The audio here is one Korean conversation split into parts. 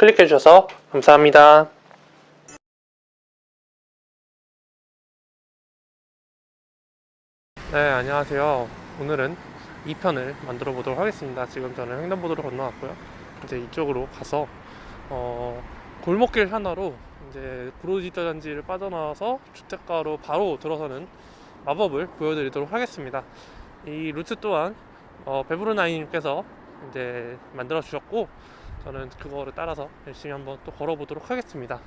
클릭해 주셔서 감사합니다. 네, 안녕하세요. 오늘은 2편을 만들어 보도록 하겠습니다. 지금 저는 횡단보도로 건너왔고요. 이제 이쪽으로 가서 어, 골목길 하나로 이제 구로지대 단지를 빠져나와서 주택가로 바로 들어서는 마법을 보여드리도록 하겠습니다. 이 루트 또한 어, 베브르나이님께서 이제 만들어 주셨고 저는 그거를 따라서 열심히 한번 또 걸어보도록 하겠습니다.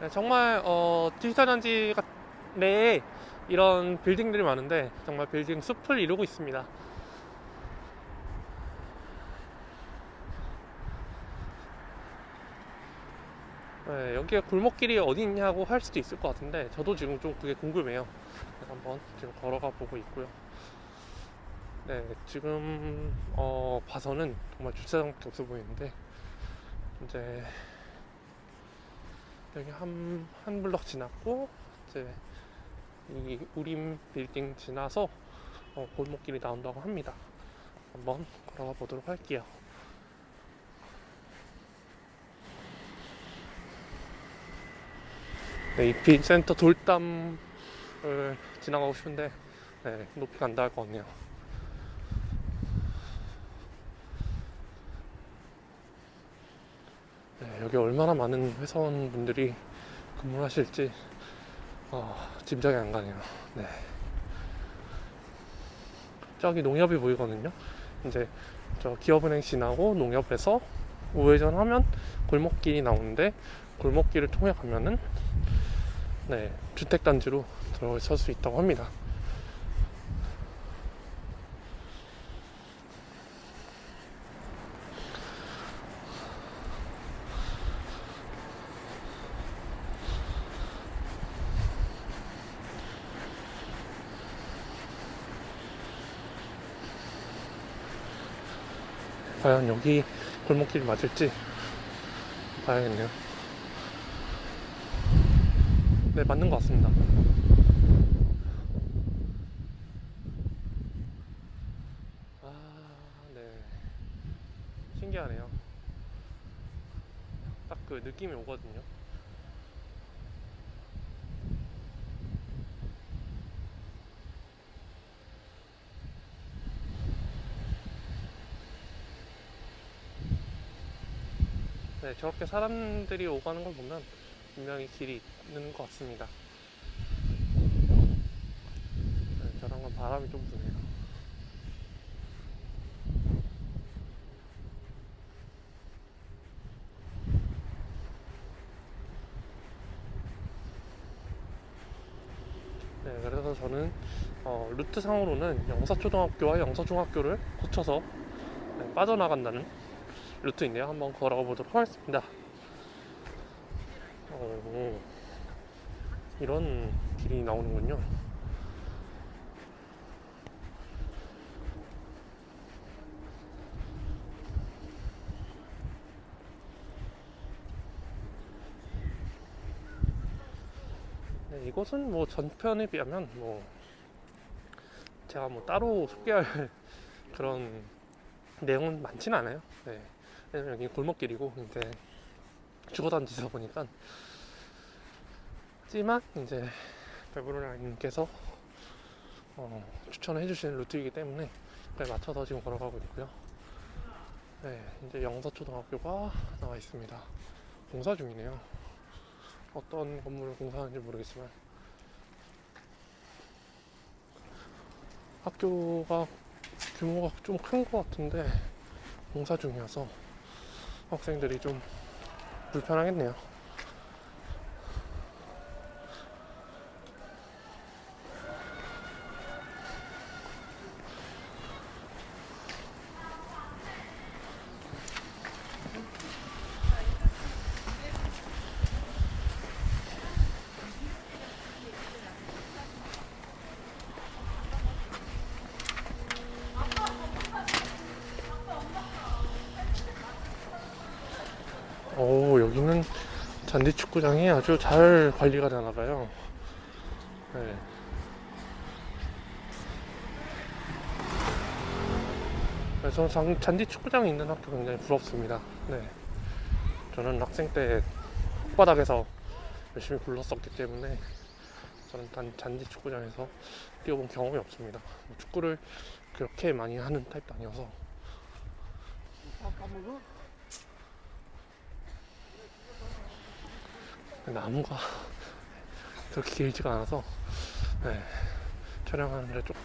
네, 정말 어, 디지털 단지 같- 내에 이런 빌딩들이 많은데 정말 빌딩 숲을 이루고 있습니다. 네, 여기가 골목길이 어디 있냐고 할 수도 있을 것 같은데 저도 지금 좀 그게 궁금해요. 한번 지금 걸어가 보고 있고요. 네, 지금 어, 봐서는 정말 주차장밖에 없어 보이는데 이제 여기 한, 한 블럭 지났고 이제 이 우림 빌딩 지나서 어, 골목길이 나온다고 합니다. 한번 걸어가 보도록 할게요. 네, 이피 센터 돌담을 지나가고 싶은데 네, 높이가 안 닿을 것 같네요. 네, 여기 얼마나 많은 회사원분들이 근무를 하실지 어, 짐작이 안 가네요. 네. 저기 농협이 보이거든요. 이제 저 기업은행 지나고 농협에서 우회전 하면 골목길이 나오는데 골목길을 통해 가면은 네, 주택단지로 들어설 수 있다고 합니다. 과연 여기 골목길 맞을지 봐야겠네요. 네, 맞는 것 같습니다. 아, 네. 신기하네요. 딱 그 느낌이 오거든요. 네, 저렇게 사람들이 오가는 걸 보면 분명히 길이 있는 것 같습니다. 네, 저런 건 바람이 좀 부네요. 네, 그래서 저는 어, 루트상으로는 영사초등학교와 영서중학교를 거쳐서 네, 빠져나간다는 루트인데요. 한번 걸어가 보도록 하겠습니다. 어, 이런 길이 나오는군요. 네, 이곳은 뭐 전편에 비하면 뭐 제가 뭐 따로 소개할 그런 내용은 많지는 않아요. 네. 왜냐면 여기 골목길이고 이제 주거단지다 보니까 하지만 이제 베브로라님께서 어, 추천해 주시는 루트이기 때문에 그에 맞춰서 지금 걸어가고 있고요. 네, 이제 영서초등학교가 나와 있습니다. 공사 중이네요. 어떤 건물을 공사하는지 모르겠지만 학교가 규모가 좀 큰 것 같은데 공사 중이어서 학생들이 좀 불편하겠네요. 오 여기는 잔디 축구장이 아주 잘 관리가 되나 봐요. 네. 그래서 장- 잔디 축구장이 있는 학교 굉장히 부럽습니다. 네. 저는 학생 때 흙바닥에서 열심히 굴렀었기 때문에 저는 단 잔디 축구장에서 뛰어본 경험이 없습니다. 뭐 축구를 그렇게 많이 하는 타입도 아니어서 나무가 그렇게 길지가 않아서 네, 촬영하는데 좀.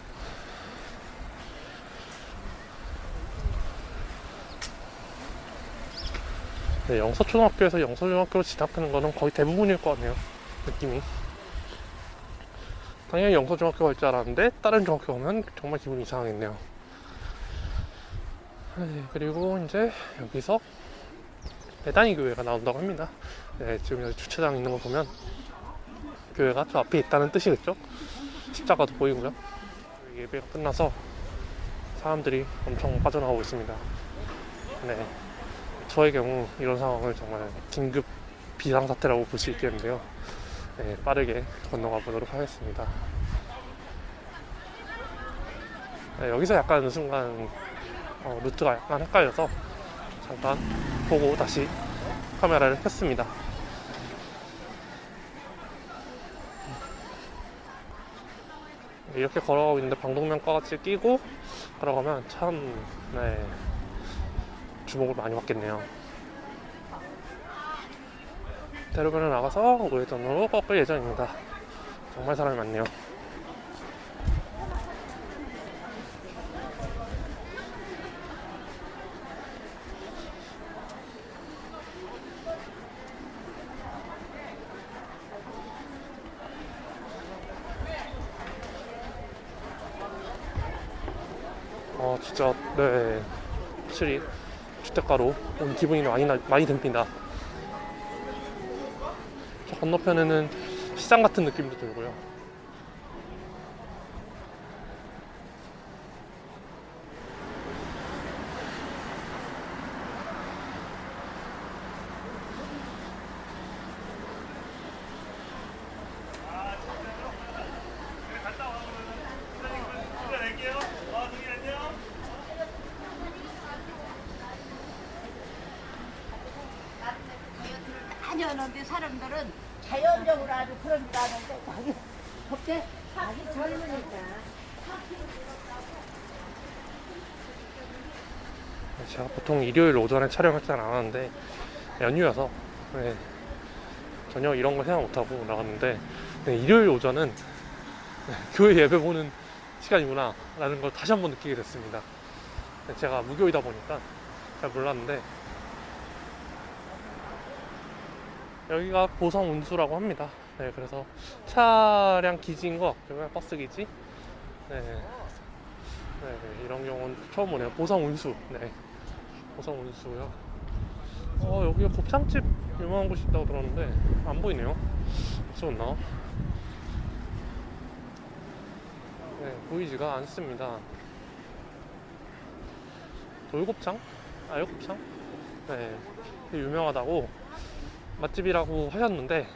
네, 영서초등학교에서 영서중학교로 진학하는 거는 거의 대부분일 것 같네요 느낌이. 당연히 영서중학교 갈 줄 알았는데 다른 중학교 오면 정말 기분이 이상하겠네요. 네, 그리고 이제 여기서 배단위 교회가 나온다고 합니다 네, 지금 여기 주차장 있는 거 보면 교회가 저 앞에 있다는 뜻이겠죠 십자가도 보이고요 예배가 끝나서 사람들이 엄청 빠져나오고 있습니다 네. 저의 경우 이런 상황을 정말 긴급 비상사태라고 볼 수 있겠는데요. 네, 빠르게 건너가 보도록 하겠습니다. 네, 여기서 약간 순간 어, 루트가 약간 헷갈려서 잠깐 보고 다시 카메라를 켰습니다. 네, 이렇게 걸어가고 있는데 방독면 까같이 끼고 걸어가면 참 네, 주목을 많이 받겠네요. 대로변을 나가서 우회전으로 꺾을 예정입니다. 정말 사람이 많네요. 진짜, 네. 확실히 주택가로 온 기분이 많이 나, 많이 듭니다. 저 건너편에는 시장 같은 느낌도 들고요. 많이 오는데 사람들은 자연적으로 아주 그런 줄 아는데 자기 그때 자기 젊으니까. 제가 보통 일요일 오전에 촬영할 줄 알았는데 연휴여서 네, 전혀 이런 거 생각 못하고 나갔는데 네, 일요일 오전은 네, 교회 예배 보는 시간이구나 라는 걸 다시 한번 느끼게 됐습니다. 네, 제가 무교이다 보니까 잘 몰랐는데 여기가 보성 운수라고 합니다 네, 그래서 차량 기지인 것 같고요 버스 기지 네, 네, 이런 경우는 처음 보네요 보성 운수 네. 보성 운수고요. 어 여기가 곱창집 유명한 곳이 있다고 들었는데 안 보이네요. 없었나? 네 보이지가 않습니다. 돌곱창? 알곱창? 네 되게 유명하다고 맛집이라고 하셨는데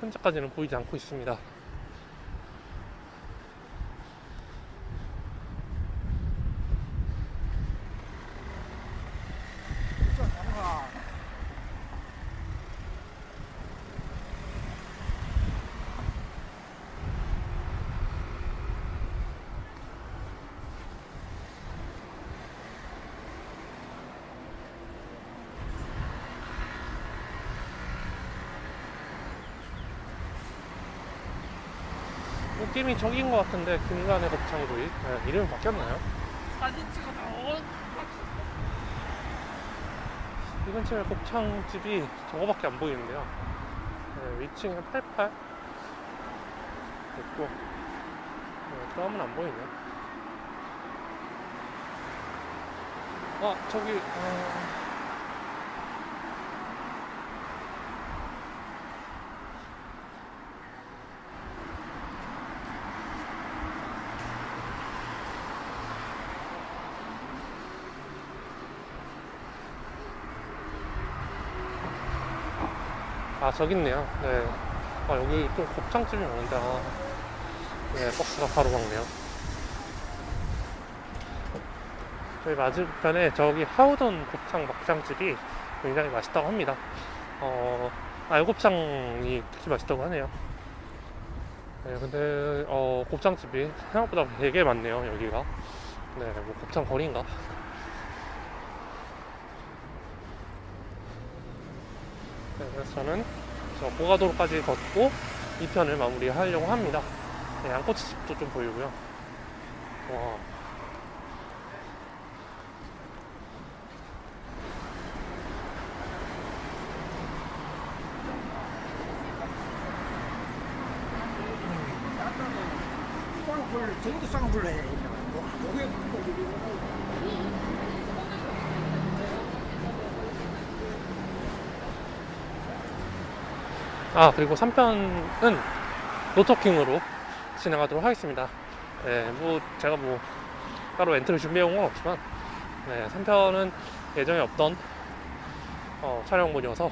현재까지는 보이지 않고 있습니다. 느낌이 저긴 것 같은데 금간의 곱창구이 네, 이름이 바뀌었나요? 사진 찍어줘. 이 근처에 곱창집이 저거밖에 안 보이는데요. 네, 위층에 88 있고 네, 다음은 안 보이네. 아 저기 어... 아 저기 있네요. 네. 아 여기 좀 곱창집이 많은데 아, 네 버스가 바로 막네요. 저희 맞은편에 저기 하우던 곱창 막창집이 굉장히 맛있다고 합니다. 어, 알곱창이 특히 맛있다고 하네요. 네, 근데 어, 곱창집이 생각보다 되게 많네요, 여기가. 네, 뭐 곱창 거리인가? 그래서 저는 저 고가도로까지 걷고 이 편을 마무리하려고 합니다. 네, 양꼬치집도 좀 보이고요. 와. 쌍불, 저기도 쌍불 해. 요게 아 그리고 3편은 노토킹으로 진행하도록 하겠습니다. 네, 뭐 제가 뭐 따로 엔트를 준비해온 건 없지만 네, 3편은 예정에 없던 어, 촬영물이어서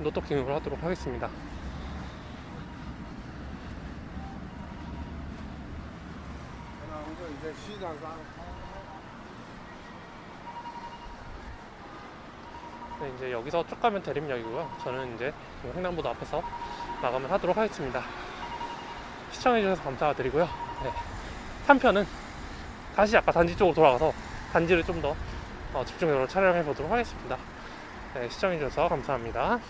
노토킹으로 하도록 하겠습니다. 이제 쉬다가 네, 이제 여기서 쭉 가면 대림역이고요. 저는 이제 그 횡단보도 앞에서 마감을 하도록 하겠습니다. 시청해주셔서 감사드리고요. 네. 3편은 다시 아까 단지 쪽으로 돌아가서 단지를 좀더 집중적으로 촬영해 보도록 하겠습니다. 네, 시청해주셔서 감사합니다.